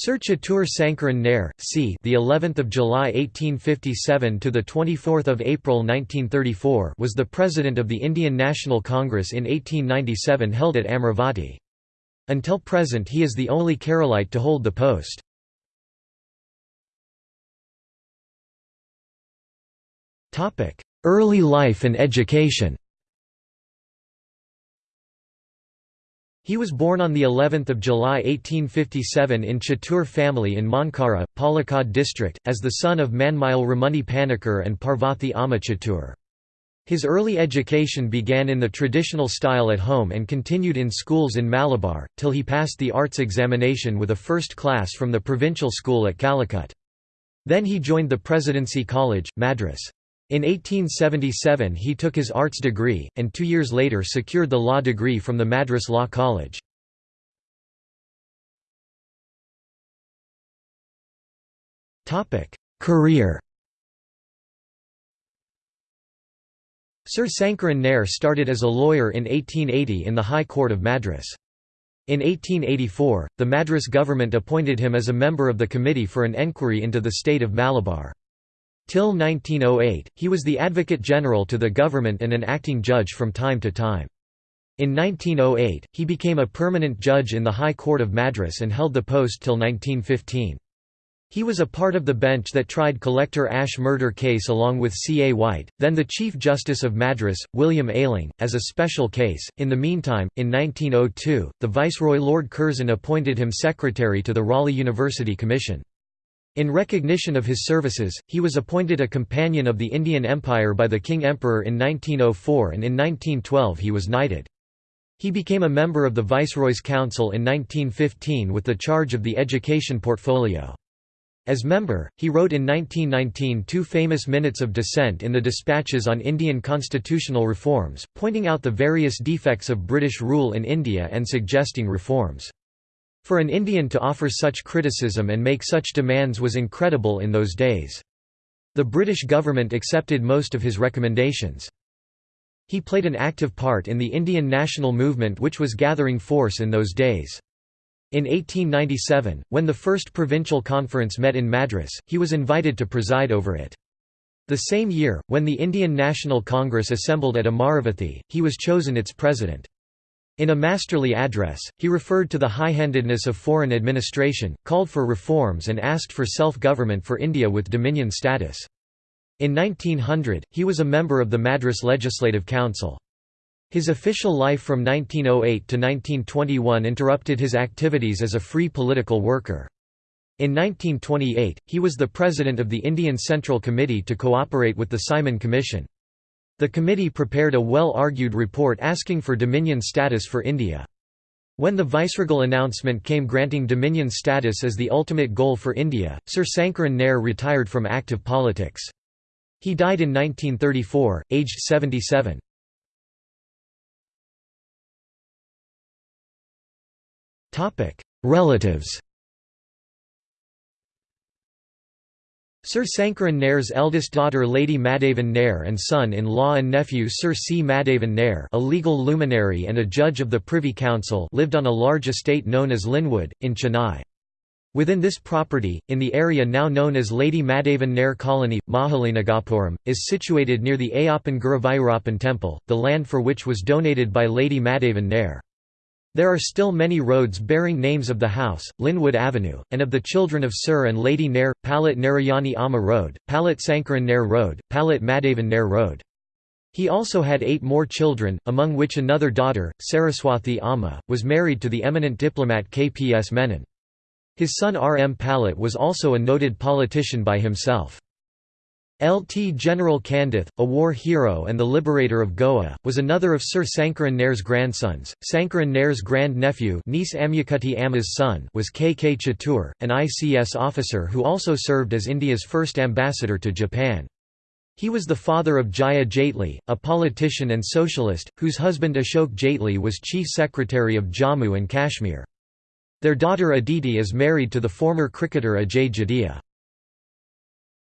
Sir Chettur Sankaran Nair, c. the 11th of July 1857 to the 24th of April 1934, was the president of the Indian National Congress in 1897 held at Amravati. Until present, he is the only Keralite to hold the post. Topic: Early life and education. He was born on the 11th of July 1857 in Chettur family in Mankara, Palakkad district, as the son of Manmail Ramuni Panikkar and Parvathi Amma Chettur. His early education began in the traditional style at home and continued in schools in Malabar, till he passed the arts examination with a first class from the provincial school at Calicut. Then he joined the Presidency College, Madras. In 1877 he took his arts degree, and two years later secured the law degree from the Madras Law College. Career Sir Sankaran Nair started as a lawyer in 1880 in the High Court of Madras. In 1884, the Madras government appointed him as a member of the Committee for an Enquiry into the State of Malabar. Till 1908, he was the Advocate General to the government and an acting judge from time to time. In 1908, he became a permanent judge in the High Court of Madras and held the post till 1915. He was a part of the bench that tried Collector Ash murder case along with C. A. White, then the Chief Justice of Madras, William Ayling, as a special case. In the meantime, in 1902, the Viceroy Lord Curzon appointed him secretary to the Raleigh University Commission. In recognition of his services, he was appointed a Companion of the Indian Empire by the King Emperor in 1904 and in 1912 he was knighted. He became a member of the Viceroy's Council in 1915 with the charge of the education portfolio. As member, he wrote in 1919 two famous minutes of dissent in the dispatches on Indian constitutional reforms, pointing out the various defects of British rule in India and suggesting reforms. For an Indian to offer such criticism and make such demands was incredible in those days. The British government accepted most of his recommendations. He played an active part in the Indian national movement which was gathering force in those days. In 1897, when the first provincial conference met in Madras, he was invited to preside over it. The same year, when the Indian National Congress assembled at Amaravathi, he was chosen its president. In a masterly address, he referred to the high-handedness of foreign administration, called for reforms and asked for self-government for India with dominion status. In 1900, he was a member of the Madras Legislative Council. His official life from 1908 to 1921 interrupted his activities as a free political worker. In 1928, he was the president of the Indian Central Committee to cooperate with the Simon Commission. The committee prepared a well-argued report asking for Dominion status for India. When the viceregal announcement came granting Dominion status as the ultimate goal for India, Sir Sankaran Nair retired from active politics. He died in 1934, aged 77. Relatives Sir Sankaran Nair's eldest daughter Lady Madhavan Nair and son-in-law and nephew Sir C. Madhavan Nair a legal luminary and a judge of the Privy Council lived on a large estate known as Linwood, in Chennai. Within this property, in the area now known as Lady Madhavan Nair Colony, Mahalingapuram, is situated near the Ayyappan Guruvayurappan temple, the land for which was donated by Lady Madhavan Nair. There are still many roads bearing names of the house, Linwood Avenue, and of the children of Sir and Lady Nair, Palat Narayani Amma Road, Palat Sankaran Nair Road, Palat Madhavan Nair Road. He also had eight more children, among which another daughter, Saraswathi Amma, was married to the eminent diplomat K. P. S. Menon. His son R. M. Palat was also a noted politician by himself. Lt General Candeth, a war hero and the liberator of Goa, was another of Sir Sankaran Nair's grandsons. Sankaran Nair's grand-nephew niece Amma's son was K. K. Chettur, an ICS officer who also served as India's first ambassador to Japan. He was the father of Jaya Jaitley, a politician and socialist, whose husband Ashok Jaitley was chief secretary of Jammu and Kashmir. Their daughter Aditi is married to the former cricketer Ajay Jadeja.